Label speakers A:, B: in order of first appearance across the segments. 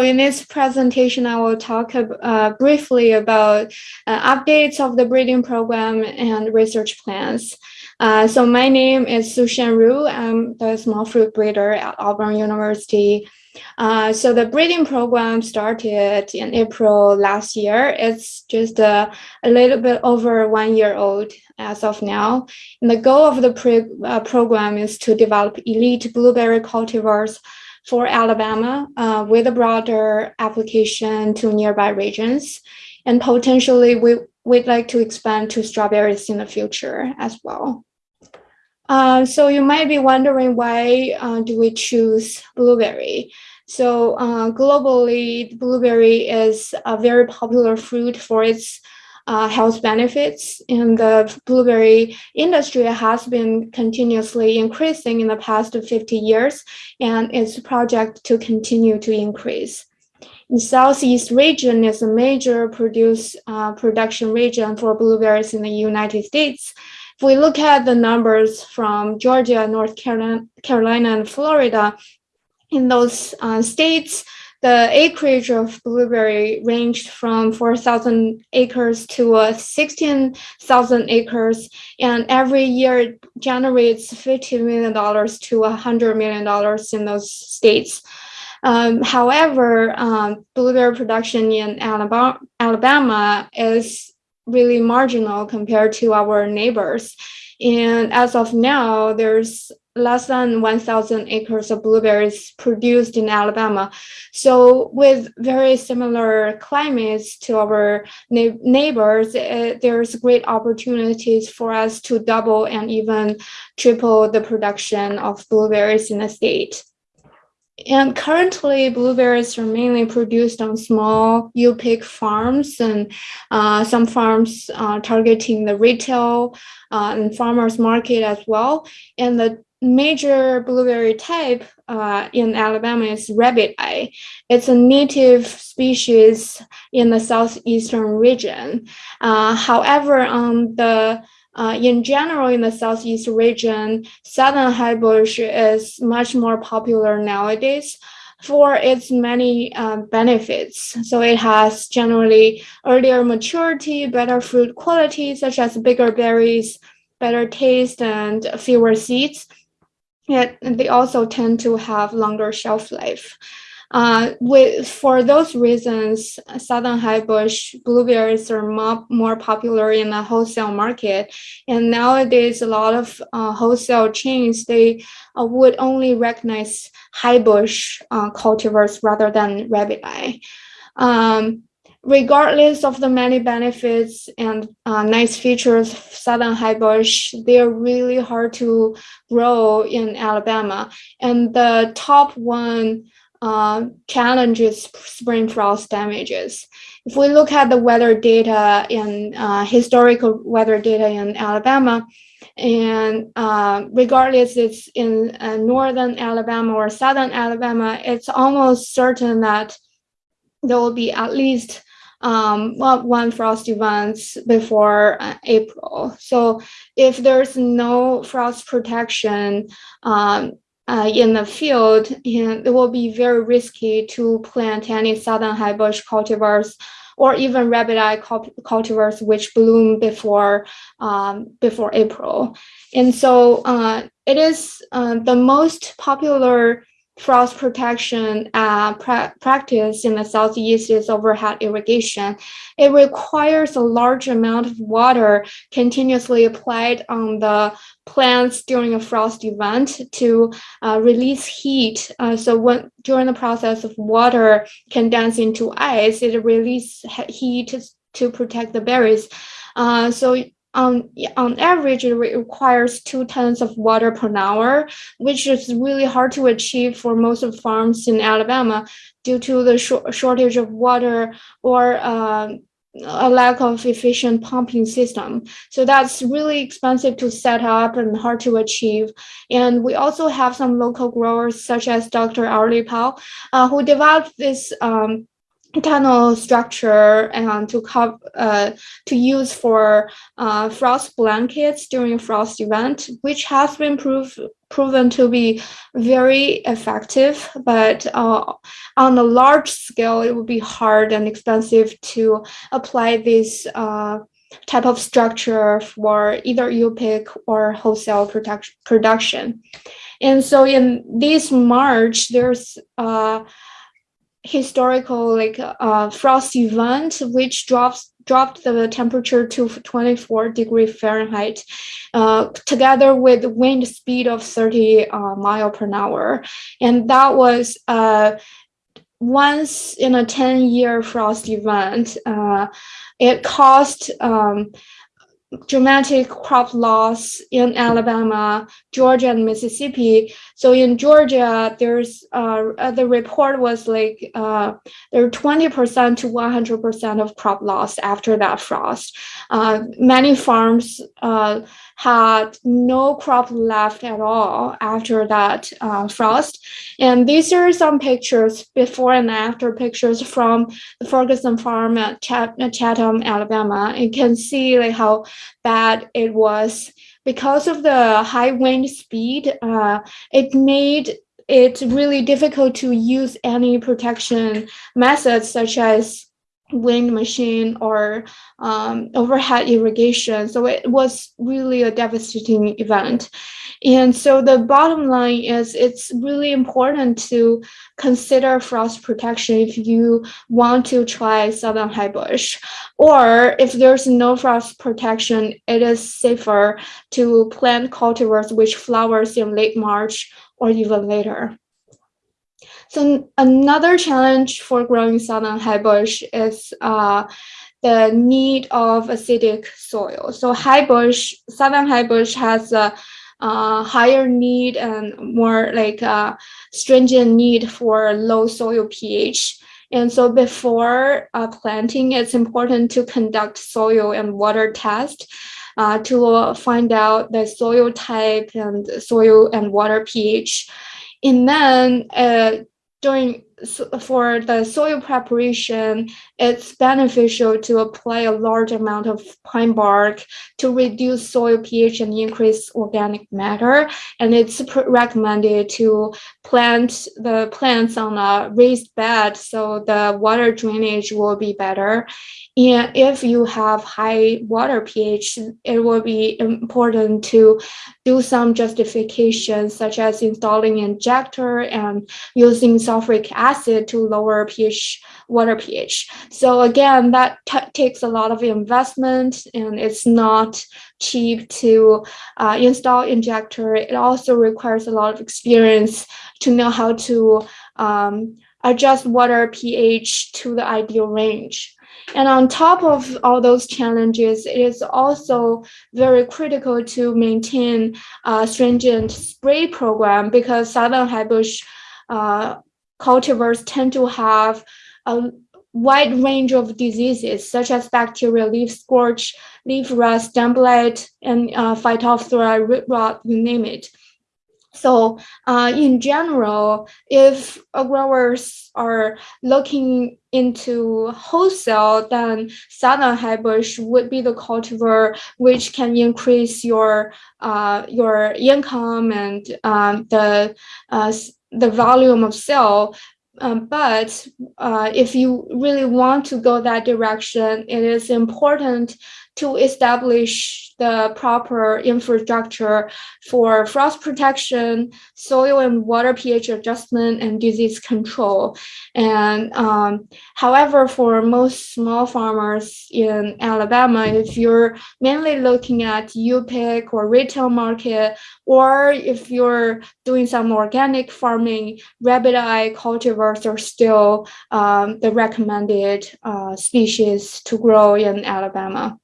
A: so in this presentation, I will talk uh, briefly about uh, updates of the breeding program and research plans. Uh, so my name is Sushan Ru. I'm the small fruit breeder at Auburn University. Uh, so the breeding program started in April last year. It's just a, a little bit over one year old as of now. And the goal of the uh, program is to develop elite blueberry cultivars for Alabama uh, with a broader application to nearby regions. And potentially we, we'd like to expand to strawberries in the future as well. Uh, so you might be wondering why uh, do we choose blueberry? So uh, globally, blueberry is a very popular fruit for its uh, health benefits. And the blueberry industry has been continuously increasing in the past 50 years, and it's project to continue to increase. The Southeast region is a major produce uh, production region for blueberries in the United States. If we look at the numbers from Georgia, North Carolina, Carolina and Florida, in those uh, states, the acreage of blueberry ranged from 4,000 acres to uh, 16,000 acres, and every year it generates $50 million to $100 million in those states. Um, however, um, blueberry production in Alabama, Alabama is really marginal compared to our neighbors. And as of now, there's less than 1,000 acres of blueberries produced in Alabama. So with very similar climates to our neighbors, uh, there's great opportunities for us to double and even triple the production of blueberries in the state. And currently, blueberries are mainly produced on small U-pick farms and uh, some farms uh, targeting the retail uh, and farmers market as well. And the major blueberry type uh, in Alabama is rabbit eye. It's a native species in the southeastern region. Uh, however, on the uh, in general, in the southeast region, southern highbush is much more popular nowadays for its many uh, benefits. So it has generally earlier maturity, better fruit quality, such as bigger berries, better taste, and fewer seeds. Yet they also tend to have longer shelf life. Uh, with, for those reasons, Southern Highbush blueberries are more, more popular in the wholesale market. And nowadays, a lot of uh, wholesale chains, they uh, would only recognize Highbush uh, cultivars rather than eye. Um, regardless of the many benefits and uh, nice features of Southern Highbush, they're really hard to grow in Alabama. And the top one uh, challenge is spring frost damages. If we look at the weather data in uh, historical weather data in Alabama, and uh, regardless it's in uh, northern Alabama or southern Alabama, it's almost certain that there will be at least um, one frost events before uh, April. So if there's no frost protection um, uh, in the field, it will be very risky to plant any southern highbush cultivars or even rabbit eye cultivars which bloom before um, before April. And so uh, it is uh, the most popular frost protection uh, pra practice in the southeast is overhead irrigation. It requires a large amount of water continuously applied on the plants during a frost event to uh, release heat. Uh, so when during the process of water condense into ice, it releases heat to, protect the berries. Uh, so on, on average, it requires two tons of water per hour, which is really hard to achieve for most of farms in Alabama due to the sh shortage of water or uh, a lack of efficient pumping system. So that's really expensive to set up and hard to achieve. And we also have some local growers such as Dr. Arlie Powell, uh, who developed this um, tunnel structure and to cover uh, to use for uh, frost blankets during frost event, which has been prove, proven to be very effective. But uh, on a large scale, it would be hard and expensive to apply this uh, type of structure for either U-pick or wholesale production. And so in this March, there's uh, historical like uh, frost event which drops dropped the temperature to 24 degree Fahrenheit, uh, together with wind speed of 30 uh, mile per hour, and that was uh, once in a 10 year frost event. Uh, it caused um, dramatic crop loss in Alabama, Georgia, and Mississippi. So in Georgia, there's uh, the report was like uh, there 20% to 100% of crop loss after that frost. Uh, many farms uh, had no crop left at all after that uh, frost. And these are some pictures, before and after pictures from the Ferguson farm at Chatom, Alabama. You can see like how bad it was. Because of the high wind speed, uh, it made it really difficult to use any protection methods such as wind machine or um, overhead irrigation. So it was really a devastating event. And so the bottom line is it's really important to consider frost protection if you want to try southern high bush. Or if there's no frost protection, it is safer to plant cultivars which flowers in late March or even later. So another challenge for growing southern high bush is uh, the need of acidic soil. So high bush, southern high bush has a, a higher need and more like stringent need for low soil pH. And so before uh, planting, it's important to conduct soil and water test uh, to find out the soil type and soil and water pH. And then uh, during for the soil preparation, it's beneficial to apply a large amount of pine bark to reduce soil pH and increase organic matter. And it's recommended to plant the plants on a raised bed so the water drainage will be better. And if you have high water pH, it will be important to do some justification, such as installing injector and using sulfuric acid to lower pH, water pH. So again, that takes a lot of investment and it's not cheap to uh, install injector. It also requires a lot of experience to know how to um, adjust water pH to the ideal range. And on top of all those challenges, it is also very critical to maintain a stringent spray program because southern highbush uh, cultivars tend to have a wide range of diseases such as bacterial leaf scorch, leaf rust, stem blight, and uh, phytophthora, root rot, you name it. So uh, in general, if growers are looking into wholesale, then southern highbush would be the cultivar which can increase your uh, your income and um, the uh, the volume of cell. Um, but uh, if you really want to go that direction, it is important to establish the proper infrastructure for frost protection, soil and water pH adjustment, and disease control. And um, however, for most small farmers in Alabama, if you're mainly looking at U-pick or retail market, or if you're doing some organic farming, rabbit eye cultivars are still um, the recommended uh, species to grow in Alabama.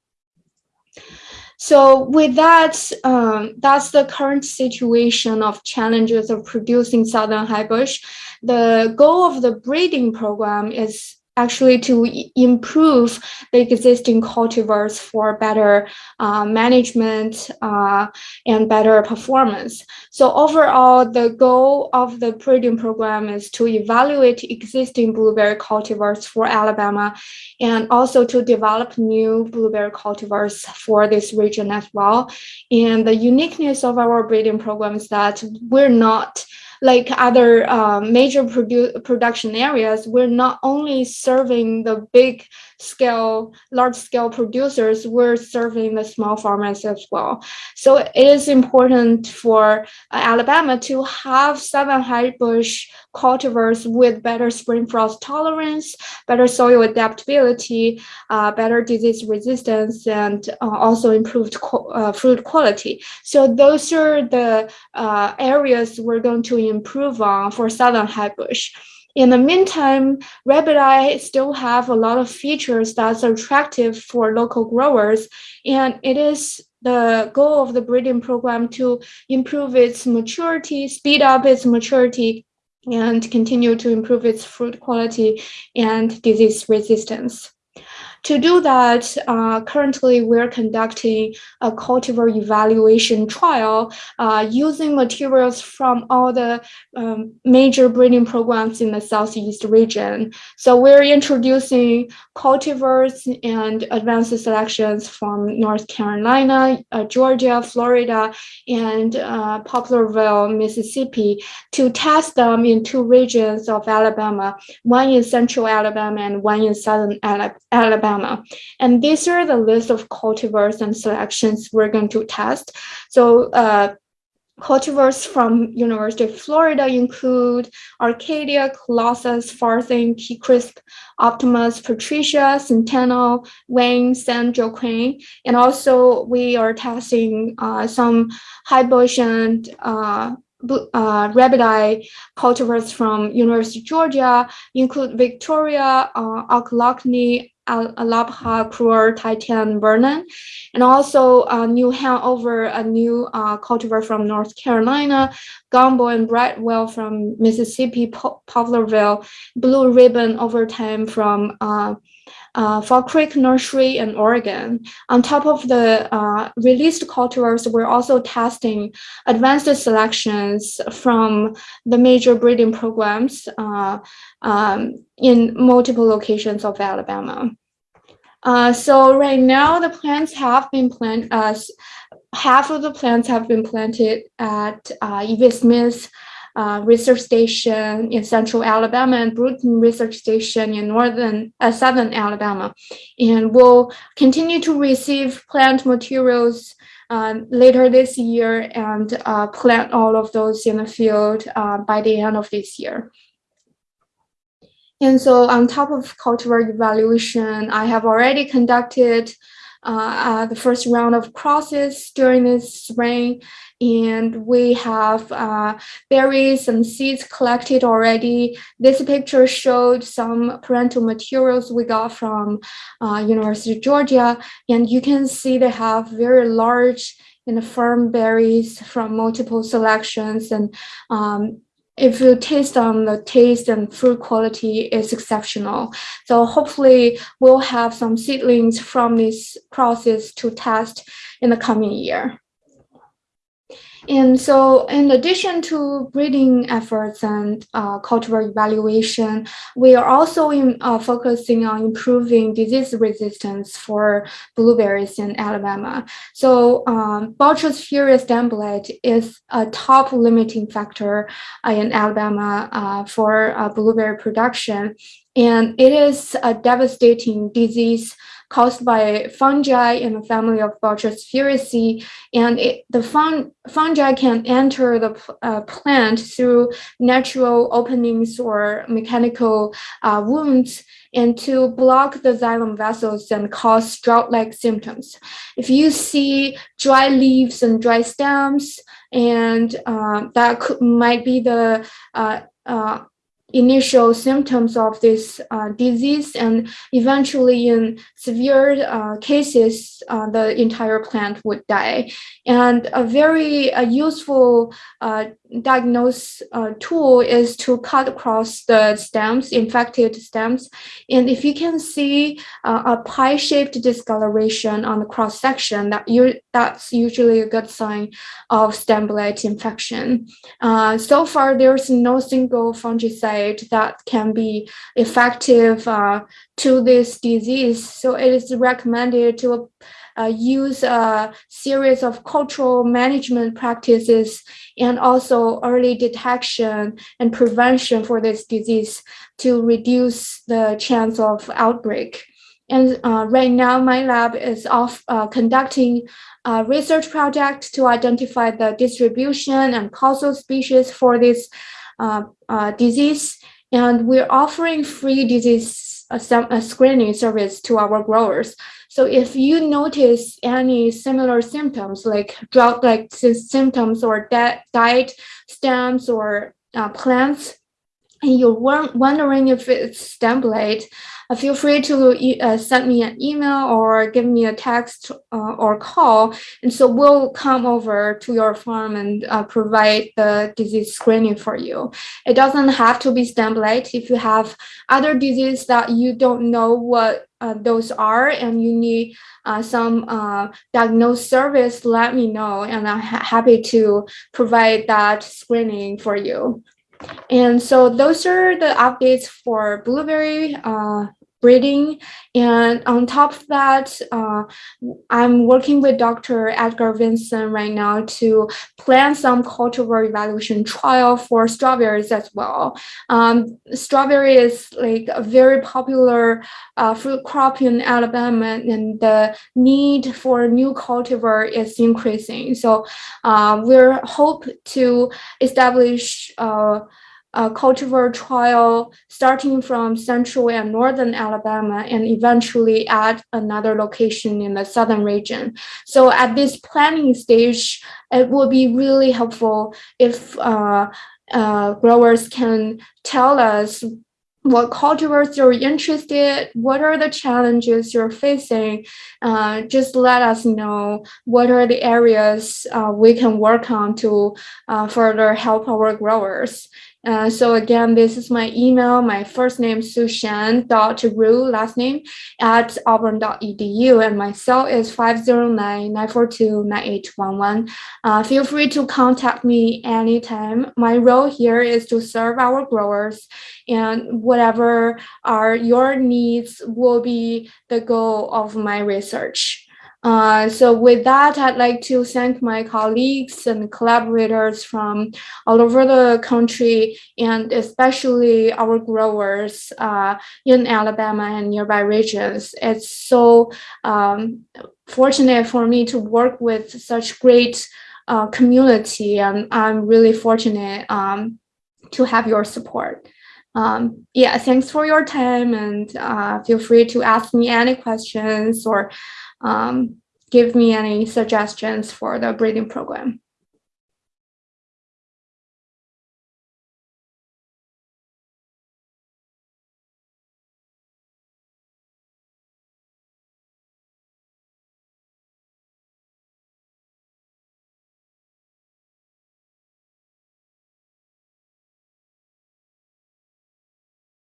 A: So with that, um, that's the current situation of challenges of producing southern high bush. The goal of the breeding program is actually to improve the existing cultivars for better uh, management uh, and better performance. So overall, the goal of the breeding program is to evaluate existing blueberry cultivars for Alabama and also to develop new blueberry cultivars for this region as well. And the uniqueness of our breeding program is that we're not like other uh, major produ production areas, we're not only serving the big scale, large scale producers, we're serving the small farmers as well. So it is important for uh, Alabama to have southern high bush cultivars with better spring frost tolerance, better soil adaptability, uh, better disease resistance, and uh, also improved uh, fruit quality. So those are the uh, areas we're going to improve on for southern high bush. In the meantime, rabbit eye still have a lot of features that's attractive for local growers, and it is the goal of the breeding program to improve its maturity, speed up its maturity, and continue to improve its fruit quality and disease resistance. To do that, uh, currently we're conducting a cultivar evaluation trial uh, using materials from all the um, major breeding programs in the Southeast region. So we're introducing cultivars and advanced selections from North Carolina, uh, Georgia, Florida, and uh, Poplarville, Mississippi to test them in two regions of Alabama, one in central Alabama and one in southern Alabama. And these are the list of cultivars and selections we're going to test. So uh, cultivars from University of Florida include Arcadia, Colossus, Farthing, Keecrisp, Optimus, Patrecia, Centennial, Wayne, San Joaquin. And also we are testing uh, some high bush and uh, uh, cultivars from University of Georgia include Victoria, uh, Ochlockonee, Alapaha, Krewer, Titan, Vernon, and also uh, New Hanover, a new uh, cultivar from North Carolina, Gumbo and Brightwell from Mississippi, Poplarville, Blue Ribbon Overtime from uh, Fall Creek Nursery in Oregon. On top of the uh, released cultivars, we're also testing advanced selections from the major breeding programs uh, um, in multiple locations of Alabama. Uh, so right now the plants have been planted, uh, half of the plants have been planted at uh, E.V. Smith uh, research station in central Alabama and Brewton research station in northern uh, southern Alabama. And we'll continue to receive plant materials uh, later this year and uh, plant all of those in the field uh, by the end of this year. And so on top of cultivar evaluation, I have already conducted uh, the first round of crosses during this spring. And we have uh, berries and seeds collected already. This picture showed some parental materials we got from uh, University of Georgia. And you can see they have very large and firm berries from multiple selections and um, if you taste them, the taste and fruit quality is exceptional. So hopefully we'll have some seedlings from this process to test in the coming year. And so in addition to breeding efforts and uh, evaluation, we are also in, uh, focusing on improving disease resistance for blueberries in Alabama. So um, furious blight is a top limiting factor uh, in Alabama uh, for uh, blueberry production. And it is a devastating disease caused by fungi in the family of Botrytis. And it, the fun, fungi can enter the uh, plant through natural openings or mechanical uh, wounds and to block the xylem vessels and cause drought-like symptoms. If you see dry leaves and dry stems, and uh, that could, might be the uh, uh, initial symptoms of this uh, disease and eventually in severe uh, cases, uh, the entire plant would die. And a very uh, useful uh, diagnose uh, tool is to cut across the stems, infected stems. And if you can see a pie-shaped discoloration on the cross section, that you that's usually a good sign of stem blight infection. so far, there's no single fungicide that can be effective uh, to this disease. So it is recommended to uh, use a series of cultural management practices and also early detection and prevention for this disease to reduce the chance of outbreak. And uh, right now, my lab is off uh, conducting a research project to identify the distribution and causal species for this disease. And we're offering free disease uh, screening service to our growers. So if you notice any similar symptoms like drought-like symptoms or dead, died stems or uh, plants, and you're wondering if it's blight, uh, feel free to uh, send me an email or give me a text uh, or call. And so we'll come over to your farm and uh, provide the disease screening for you. It doesn't have to be blight. If you have other disease that you don't know what uh, those are and you need uh, some diagnosed service, let me know and I'm ha happy to provide that screening for you. And so those are the updates for blueberry uh, breeding. And on top of that, uh, I'm working with Dr. Edgar Vinson right now to plan some cultivar evaluation trial for strawberries as well. Um, strawberry is like a very popular uh, fruit crop in Alabama and the need for new cultivar is increasing. So uh, we're hope to establish uh, a cultivar trial starting from central and northern Alabama and eventually at another location in the southern region. So at this planning stage, it will be really helpful if uh, uh, growers can tell us what cultivars you're interested, what are the challenges you're facing, uh, just let us know what are the areas uh, we can work on to uh, further help our growers. Uh, so again, this is my email, my first name, Sushan dot Ru, last name at auburn.edu, and my cell is 509-942-9811. Uh, feel free to contact me anytime. My role here is to serve our growers and whatever are your needs will be the goal of my research. Uh, so with that, I'd like to thank my colleagues and collaborators from all over the country and especially our growers uh, in Alabama and nearby regions. It's so um, fortunate for me to work with such great uh, community and I'm really fortunate um, to have your support. Um, yeah, thanks for your time and uh, feel free to ask me any questions or um, give me any suggestions for the breeding program.